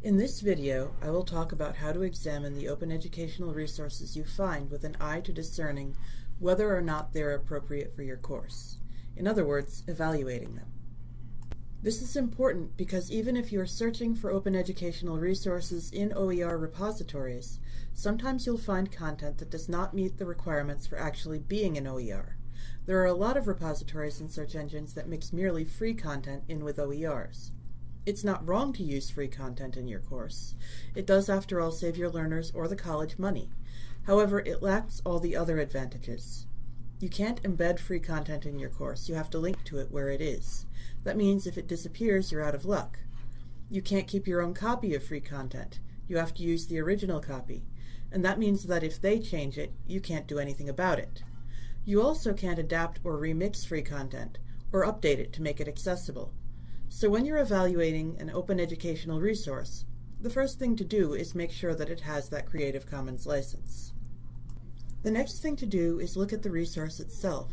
In this video, I will talk about how to examine the open educational resources you find with an eye to discerning whether or not they are appropriate for your course. In other words, evaluating them. This is important because even if you are searching for open educational resources in OER repositories, sometimes you'll find content that does not meet the requirements for actually being an OER. There are a lot of repositories and search engines that mix merely free content in with OERs. It's not wrong to use free content in your course. It does, after all, save your learners or the college money. However, it lacks all the other advantages. You can't embed free content in your course. You have to link to it where it is. That means if it disappears, you're out of luck. You can't keep your own copy of free content. You have to use the original copy. And that means that if they change it, you can't do anything about it. You also can't adapt or remix free content, or update it to make it accessible. So when you're evaluating an open educational resource, the first thing to do is make sure that it has that Creative Commons license. The next thing to do is look at the resource itself.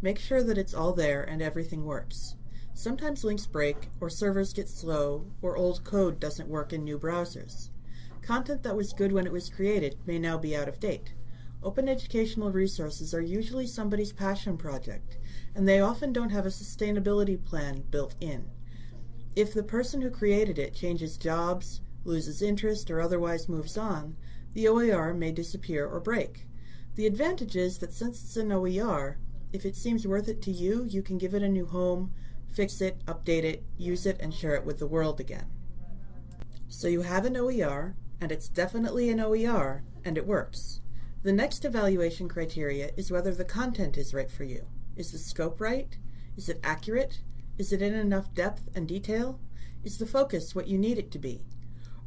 Make sure that it's all there and everything works. Sometimes links break, or servers get slow, or old code doesn't work in new browsers. Content that was good when it was created may now be out of date. Open educational resources are usually somebody's passion project, and they often don't have a sustainability plan built in. If the person who created it changes jobs, loses interest, or otherwise moves on, the OER may disappear or break. The advantage is that since it's an OER, if it seems worth it to you, you can give it a new home, fix it, update it, use it, and share it with the world again. So you have an OER, and it's definitely an OER, and it works. The next evaluation criteria is whether the content is right for you. Is the scope right? Is it accurate? Is it in enough depth and detail? Is the focus what you need it to be?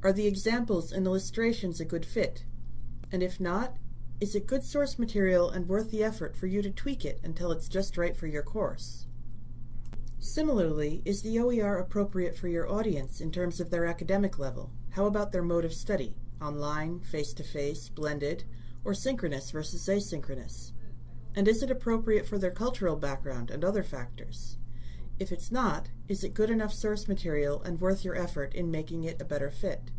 Are the examples and illustrations a good fit? And if not, is it good source material and worth the effort for you to tweak it until it's just right for your course? Similarly, is the OER appropriate for your audience in terms of their academic level? How about their mode of study? Online, face-to-face, -face, blended, or synchronous versus asynchronous? And is it appropriate for their cultural background and other factors? If it's not, is it good enough source material and worth your effort in making it a better fit?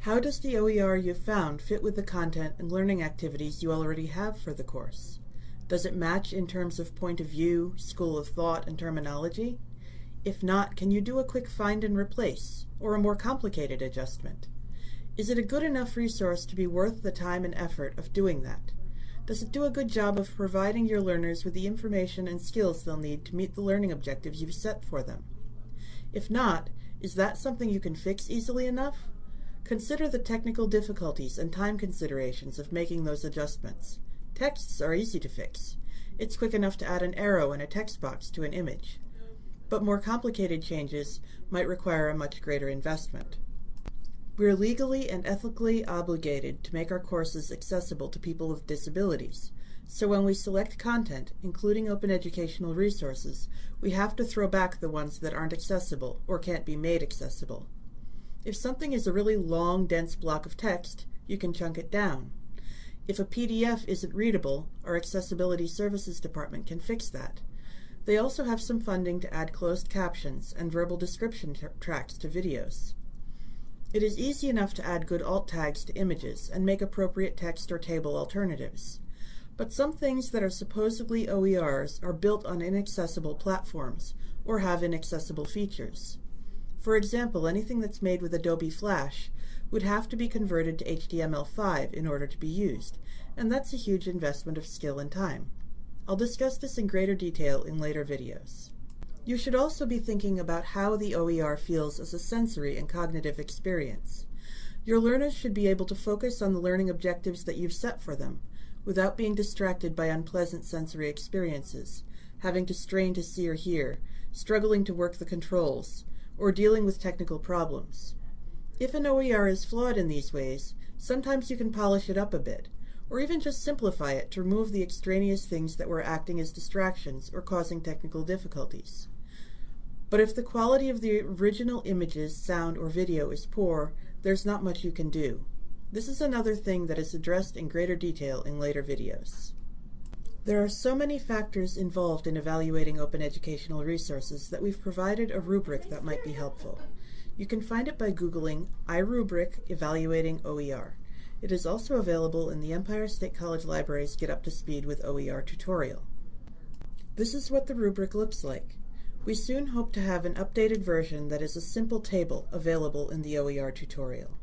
How does the OER you've found fit with the content and learning activities you already have for the course? Does it match in terms of point of view, school of thought, and terminology? If not, can you do a quick find and replace, or a more complicated adjustment? Is it a good enough resource to be worth the time and effort of doing that? Does it do a good job of providing your learners with the information and skills they'll need to meet the learning objectives you've set for them? If not, is that something you can fix easily enough? Consider the technical difficulties and time considerations of making those adjustments. Texts are easy to fix. It's quick enough to add an arrow and a text box to an image. But more complicated changes might require a much greater investment. We are legally and ethically obligated to make our courses accessible to people with disabilities. So when we select content, including open educational resources, we have to throw back the ones that aren't accessible or can't be made accessible. If something is a really long, dense block of text, you can chunk it down. If a PDF isn't readable, our Accessibility Services Department can fix that. They also have some funding to add closed captions and verbal description tracks to videos. It is easy enough to add good alt tags to images and make appropriate text or table alternatives. But some things that are supposedly OERs are built on inaccessible platforms or have inaccessible features. For example, anything that's made with Adobe Flash would have to be converted to HTML5 in order to be used, and that's a huge investment of skill and time. I'll discuss this in greater detail in later videos. You should also be thinking about how the OER feels as a sensory and cognitive experience. Your learners should be able to focus on the learning objectives that you've set for them, without being distracted by unpleasant sensory experiences, having to strain to see or hear, struggling to work the controls, or dealing with technical problems. If an OER is flawed in these ways, sometimes you can polish it up a bit, or even just simplify it to remove the extraneous things that were acting as distractions or causing technical difficulties. But if the quality of the original images, sound, or video is poor, there's not much you can do. This is another thing that is addressed in greater detail in later videos. There are so many factors involved in evaluating open educational resources that we've provided a rubric that might be helpful. You can find it by Googling iRubric Evaluating OER. It is also available in the Empire State College Library's Get Up to Speed with OER tutorial. This is what the rubric looks like. We soon hope to have an updated version that is a simple table available in the OER tutorial.